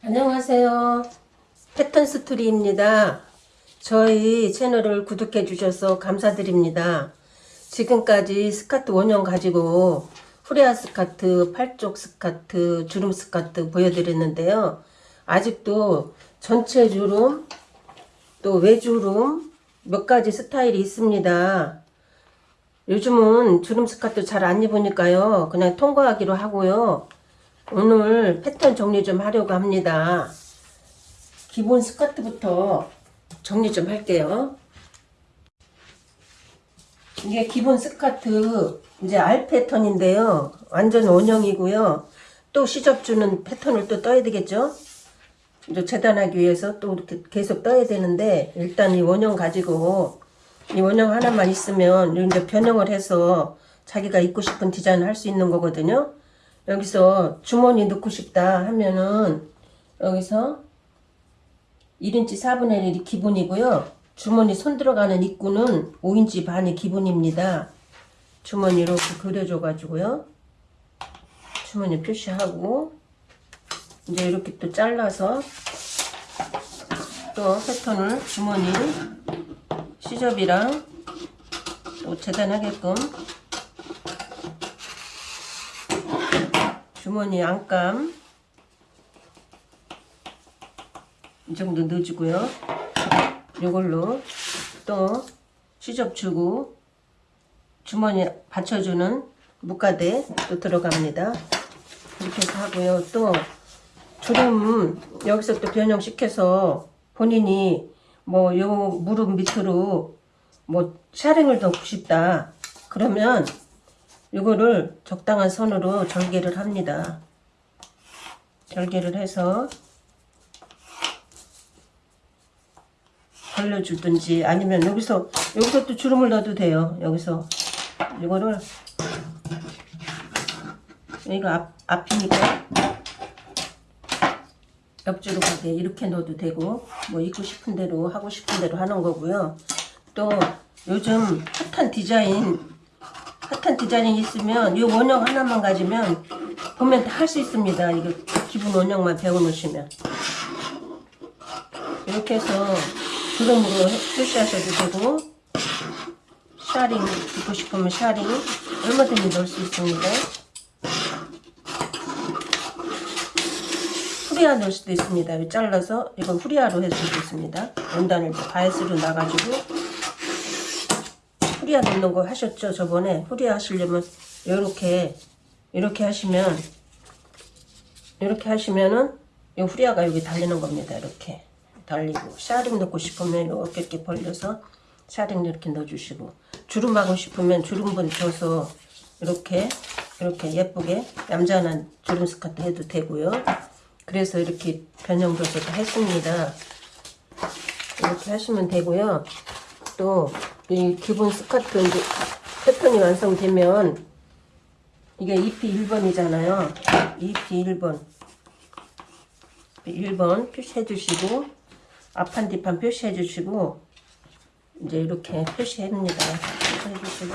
안녕하세요. 패턴 스토리입니다. 저희 채널을 구독해 주셔서 감사드립니다. 지금까지 스카트 원형 가지고 후레아 스카트, 팔쪽 스카트, 주름 스카트 보여드렸는데요. 아직도 전체 주름, 또 외주름 몇 가지 스타일이 있습니다. 요즘은 주름 스카트 잘 안 입으니까요. 그냥 통과하기로 하고요. 오늘 패턴 정리 좀 하려고 합니다. 기본 스커트부터 정리 좀 할게요. 이게 기본 스커트 이제 알 패턴인데요. 완전 원형이고요. 또 시접 주는 패턴을 또 떠야 되겠죠? 이제 재단하기 위해서 또 이렇게 계속 떠야 되는데 일단 이 원형 가지고 이 원형 하나만 있으면 이제 변형을 해서 자기가 입고 싶은 디자인 할수 있는 거거든요. 여기서 주머니 넣고 싶다 하면은 여기서 1인치 4분의 1이 기본이고요. 주머니 손 들어가는 입구는 5인치 반이 기본입니다. 주머니 이렇게 그려줘 가지고요. 주머니 표시하고 이제 이렇게 또 잘라서 또 패턴을 주머니 시접이랑 또 재단하게끔 주머니 안감 이 정도 넣어주고요. 이걸로 또 시접 주고 주머니 받쳐주는 묶가대 또 들어갑니다. 이렇게 해서 하고요. 또 주름 여기서 또 변형시켜서 본인이 뭐 요 무릎 밑으로 뭐 샤링을 넣고 싶다. 그러면 이거를 적당한 선으로 절개를 합니다. 절개를 해서 벌려주든지 아니면 여기서 여기서 또 주름을 넣어도 돼요. 여기서 이거를 여기가 앞, 앞이니까 옆주로 가게 이렇게 넣어도 되고 뭐 입고 싶은 대로 하고 싶은 대로 하는 거고요. 또 요즘 핫한 디자인 핫한 디자인이 있으면 이 원형 하나만 가지면 보면 다 할 수 있습니다. 이거 기본 원형만 배워놓으시면 이렇게 해서 주름으로 표시하셔도 되고 샤링 입고 싶으면 샤링 얼마든지 넣을 수 있습니다. 후리아 넣을 수도 있습니다. 잘라서 이건 후리아로 해줄 수도 있습니다. 원단을 바이스로 나가지고 후리아 넣는 거 하셨죠? 저번에 후리아 하시려면 이렇게 이렇게 하시면 이렇게 하시면은 이 후리아가 여기 달리는 겁니다. 이렇게 달리고 샤링 넣고 싶으면 이렇게 이렇게 벌려서 샤링 이렇게 넣어주시고 주름 하고 싶으면 주름분 줘서 이렇게 이렇게 예쁘게 얌전한 주름 스커트 해도 되고요. 그래서 이렇게 변형줘서 다 했습니다. 이렇게 하시면 되고요. 또 이 기본 스커트 이제 패턴이 완성되면 이게 EP 1번이잖아요. EP 1번 1번 표시해 주시고 앞판 뒷판 표시해 주시고 이제 이렇게 표시합니다. 표시해 주시고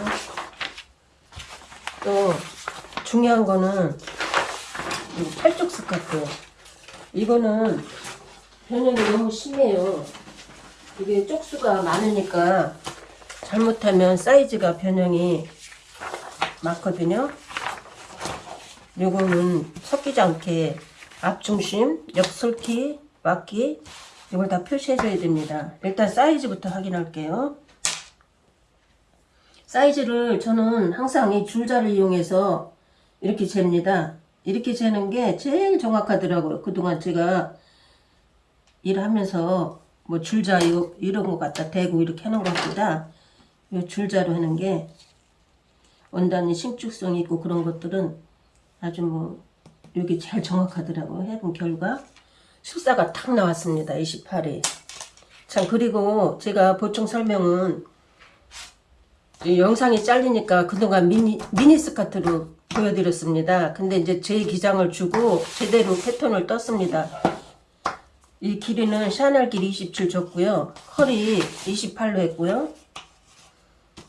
또 중요한 거는 이 팔쪽 스커트 이거는 변형이 너무 심해요. 이게 쪽수가 많으니까 잘못하면 사이즈가 변형이 많거든요. 요거는 섞이지 않게 앞중심, 옆솔기, 막기 이걸 다 표시해줘야 됩니다. 일단 사이즈부터 확인할게요. 사이즈를 저는 항상 이 줄자를 이용해서 이렇게 잽니다. 이렇게 재는 게 제일 정확하더라고요. 그동안 제가 일하면서 뭐 줄자 이런 거 갖다 대고 이렇게 하는 것보다 이 줄자로 하는 게 원단이 신축성이 있고 그런 것들은 아주 뭐 여기 제일 정확하더라고요. 해본 결과 숫자가 탁 나왔습니다. 28이 참 그리고 제가 보충 설명은 영상이 잘리니까 그동안 미니, 미니 스커트로 보여드렸습니다. 근데 이제 제 기장을 주고 제대로 패턴을 떴습니다. 이 길이는 샤넬 길이 27 줬고요. 컬이 28로 했고요.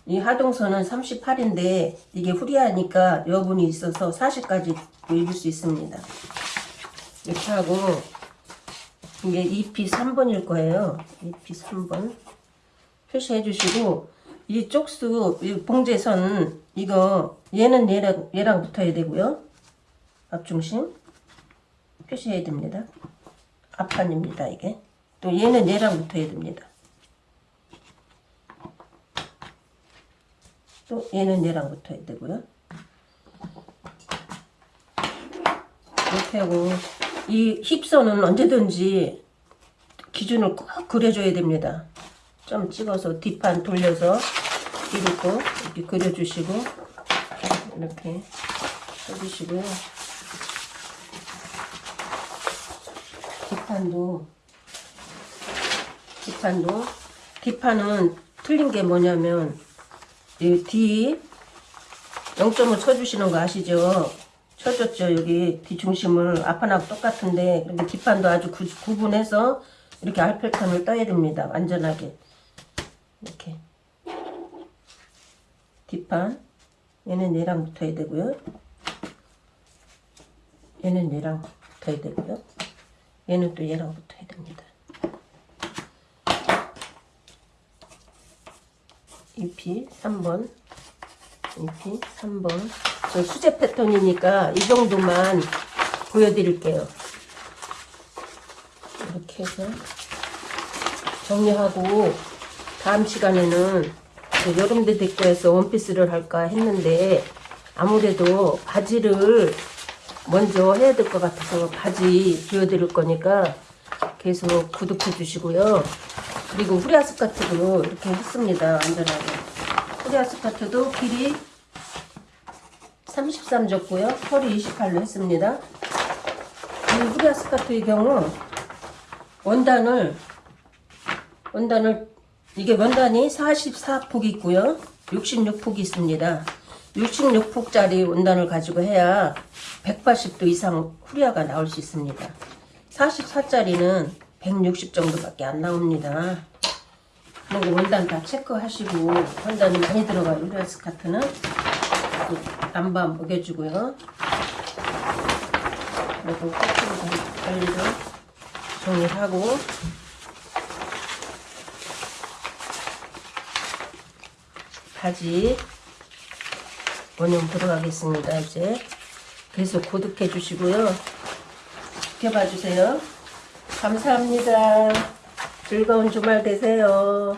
이 하동선은 38인데 이게 후리하니까 여분이 있어서 40까지 입을 수 있습니다. 이렇게 하고 이게 EP 3번일 거예요. EP 3번. 표시해 주시고, 이 쪽수, 이 봉제선, 이거, 얘는 얘랑, 얘랑 붙어야 되고요. 앞중심. 표시해야 됩니다. 앞판입니다, 이게. 또 얘는 얘랑 붙어야 됩니다. 또 얘는 얘랑 붙어야 되고요. 이렇게 하고 이 힙선은 언제든지 기준을 꼭 그려줘야 됩니다. 좀 찍어서 뒷판 돌려서 이렇게 이렇게 그려주시고 이렇게 해주시고요. 뒷판도 뒷판도 뒷판은 틀린 게 뭐냐면 이 뒤 0점을 쳐주시는 거 아시죠? 쳐줬죠 여기. 뒤중심을 앞판하고 똑같은데 근데 뒷판도 아주 구, 구분해서 이렇게 알펠턴을 떠야 됩니다 안전하게. 이렇게. 뒷판. 얘는 얘랑 붙어야 되고요. 얘는 얘랑 붙어야 되고요. 얘는 또 얘랑 붙어야 됩니다 EP 3번 EP 3번. 저 수제 패턴이니까 이 정도만 보여드릴게요. 이렇게 해서 정리하고 다음 시간에는 그 여름대 데코에서 원피스를 할까 했는데 아무래도 바지를 먼저 해야 될 것 같아서 바지 보여드릴 거니까 계속 구독해 주시고요 그리고 후리 아 스커트도 이렇게 했습니다 안전하게. 후리 아 스커트도 길이 33 줬고요. 허리 28로 했습니다. 이 후리 아 스커트의 경우 원단을 원단을 이게 원단이 44폭 있고요. 66폭이 있습니다. 66폭짜리 원단을 가지고 해야 180도 이상 후리아가 나올 수 있습니다. 44짜리는 160 정도밖에 안 나옵니다. 그리고 원단 다 체크하시고 원단이 많이 들어가요. 후리아 스카트는. 남바 먹여주고요. 그리고 코트를 관리를 정리하고. 바지 원형 들어가겠습니다 이제. 계속 구독해 주시고요. 지켜봐 주세요 감사합니다. 즐거운 주말 되세요